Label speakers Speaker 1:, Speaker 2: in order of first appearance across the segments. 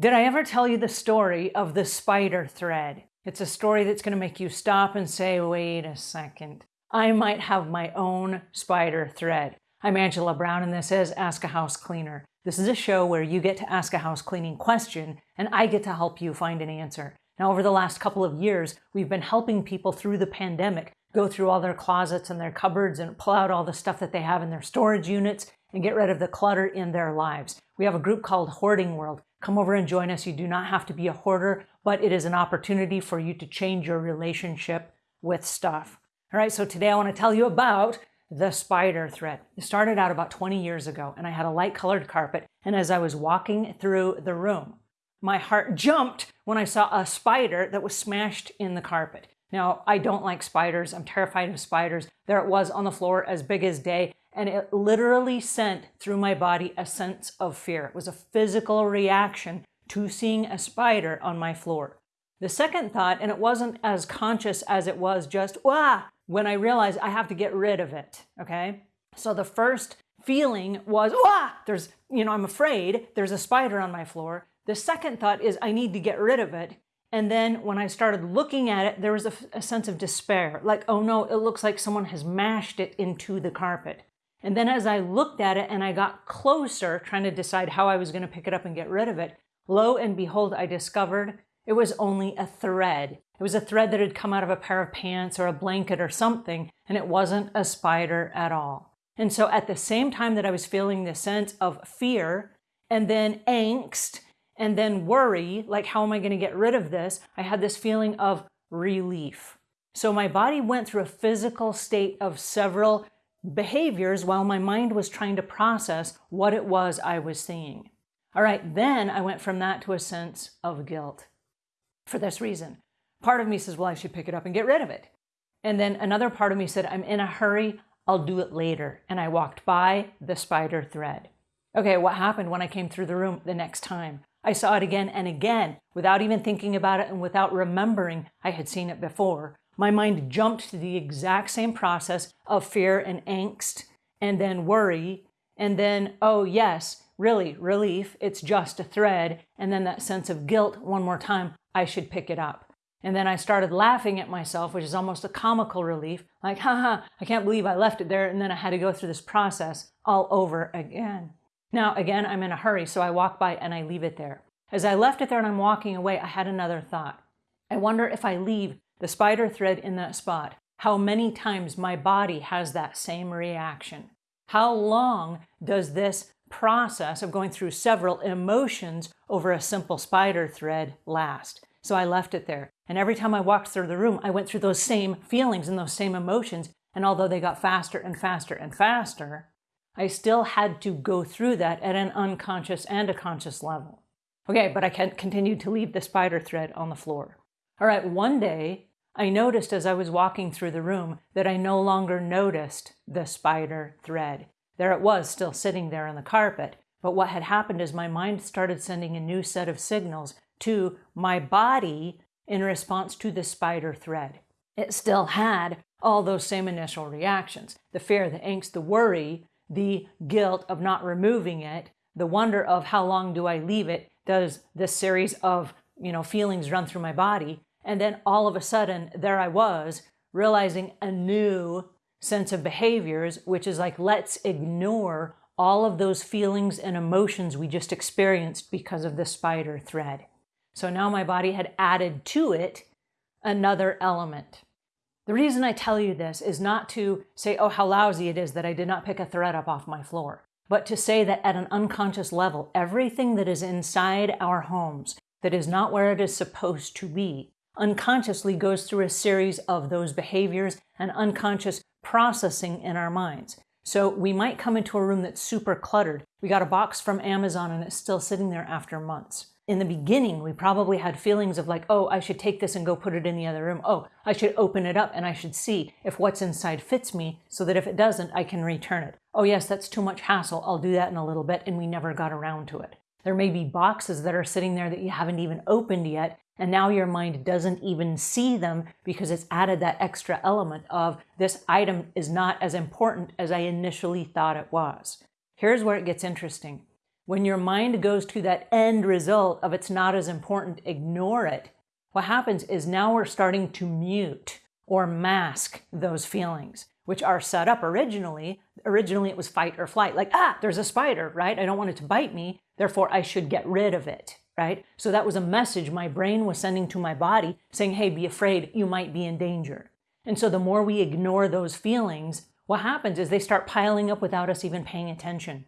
Speaker 1: Did I ever tell you the story of the spider thread? It's a story that's going to make you stop and say, wait a second. I might have my own spider thread. I'm Angela Brown and this is Ask a House Cleaner. This is a show where you get to ask a house cleaning question and I get to help you find an answer. Now, over the last couple of years, we've been helping people through the pandemic go through all their closets and their cupboards and pull out all the stuff that they have in their storage units and get rid of the clutter in their lives. We have a group called Hoarding World. Come over and join us. You do not have to be a hoarder, but it is an opportunity for you to change your relationship with stuff. All right, so today I want to tell you about the spider thread. It started out about 20 years ago and I had a light colored carpet. And as I was walking through the room, my heart jumped when I saw a spider that was smashed in the carpet. Now, I don't like spiders. I'm terrified of spiders. There it was on the floor as big as day and it literally sent through my body a sense of fear. It was a physical reaction to seeing a spider on my floor. The second thought, and it wasn't as conscious as it was just, wah, when I realized I have to get rid of it, okay? So the first feeling was, wah, there's, you know, I'm afraid there's a spider on my floor. The second thought is I need to get rid of it. And then when I started looking at it, there was a, a sense of despair. Like, oh no, it looks like someone has mashed it into the carpet. And then as I looked at it and I got closer, trying to decide how I was going to pick it up and get rid of it, lo and behold, I discovered it was only a thread. It was a thread that had come out of a pair of pants or a blanket or something, and it wasn't a spider at all. And so at the same time that I was feeling this sense of fear and then angst and then worry, like how am I going to get rid of this? I had this feeling of relief. So my body went through a physical state of several behaviors while my mind was trying to process what it was I was seeing. All right, then I went from that to a sense of guilt for this reason. Part of me says, well, I should pick it up and get rid of it. And then another part of me said, I'm in a hurry, I'll do it later. And I walked by the spider thread. Okay, what happened when I came through the room the next time? I saw it again and again without even thinking about it and without remembering I had seen it before my mind jumped to the exact same process of fear and angst and then worry and then, oh yes, really, relief, it's just a thread, and then that sense of guilt one more time, I should pick it up. And then I started laughing at myself, which is almost a comical relief, like, haha, I can't believe I left it there, and then I had to go through this process all over again. Now, again, I'm in a hurry, so I walk by and I leave it there. As I left it there and I'm walking away, I had another thought. I wonder if I leave the spider thread in that spot, how many times my body has that same reaction. How long does this process of going through several emotions over a simple spider thread last? So I left it there. And every time I walked through the room, I went through those same feelings and those same emotions. And although they got faster and faster and faster, I still had to go through that at an unconscious and a conscious level. Okay, but I continued to leave the spider thread on the floor. All right, one day I noticed as I was walking through the room that I no longer noticed the spider thread. There it was, still sitting there on the carpet. But what had happened is my mind started sending a new set of signals to my body in response to the spider thread. It still had all those same initial reactions. The fear, the angst, the worry, the guilt of not removing it, the wonder of how long do I leave it, does this series of you know feelings run through my body and then all of a sudden, there I was, realizing a new sense of behaviors, which is like, let's ignore all of those feelings and emotions we just experienced because of the spider thread. So now my body had added to it another element. The reason I tell you this is not to say, oh, how lousy it is that I did not pick a thread up off my floor, but to say that at an unconscious level, everything that is inside our homes that is not where it is supposed to be unconsciously goes through a series of those behaviors and unconscious processing in our minds. So we might come into a room that's super cluttered. We got a box from Amazon and it's still sitting there after months. In the beginning, we probably had feelings of like, oh, I should take this and go put it in the other room. Oh, I should open it up and I should see if what's inside fits me so that if it doesn't, I can return it. Oh yes, that's too much hassle. I'll do that in a little bit. And we never got around to it. There may be boxes that are sitting there that you haven't even opened yet and now your mind doesn't even see them because it's added that extra element of this item is not as important as I initially thought it was. Here's where it gets interesting. when your mind goes to that end result of it's not as important, ignore it, what happens is now we're starting to mute or mask those feelings, which are set up originally. Originally it was fight or flight, like, ah, there's a spider, right? I don't want it to bite me, therefore I should get rid of it, right? So that was a message my brain was sending to my body saying, hey, be afraid, you might be in danger. And so the more we ignore those feelings, what happens is they start piling up without us even paying attention.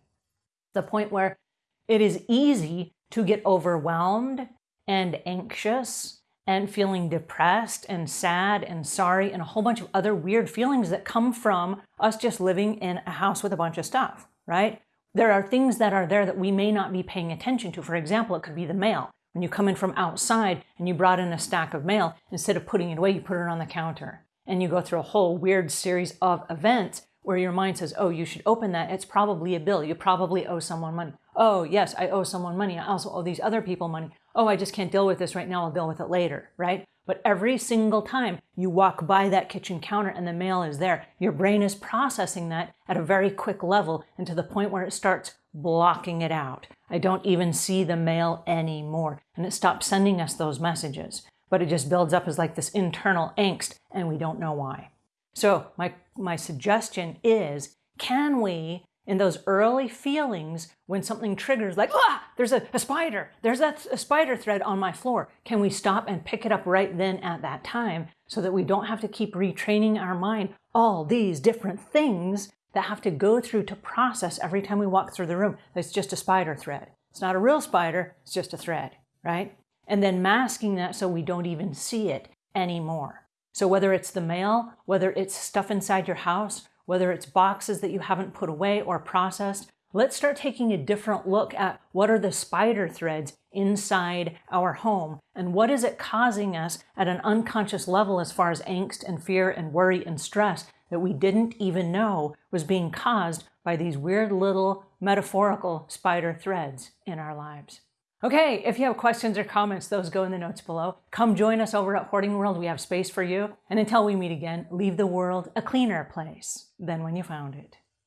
Speaker 1: The point where it is easy to get overwhelmed and anxious and feeling depressed and sad and sorry and a whole bunch of other weird feelings that come from us just living in a house with a bunch of stuff, right? There are things that are there that we may not be paying attention to. For example, it could be the mail. When you come in from outside and you brought in a stack of mail, instead of putting it away, you put it on the counter. And you go through a whole weird series of events where your mind says, oh, you should open that. It's probably a bill. You probably owe someone money. Oh, yes, I owe someone money. I also owe these other people money. Oh, I just can't deal with this right now. I'll deal with it later, right? But every single time you walk by that kitchen counter and the mail is there, your brain is processing that at a very quick level and to the point where it starts blocking it out. I don't even see the mail anymore. And it stops sending us those messages. But it just builds up as like this internal angst and we don't know why. So my, my suggestion is, can we, in those early feelings, when something triggers like, ah, there's a, a spider, there's that a spider thread on my floor, can we stop and pick it up right then at that time so that we don't have to keep retraining our mind all these different things that have to go through to process every time we walk through the room. It's just a spider thread. It's not a real spider, it's just a thread, right? And then masking that so we don't even see it anymore. So whether it's the mail, whether it's stuff inside your house, whether it's boxes that you haven't put away or processed, let's start taking a different look at what are the spider threads inside our home and what is it causing us at an unconscious level as far as angst and fear and worry and stress that we didn't even know was being caused by these weird little metaphorical spider threads in our lives. Okay, if you have questions or comments, those go in the notes below. Come join us over at Hoarding World. We have space for you. And until we meet again, leave the world a cleaner place than when you found it.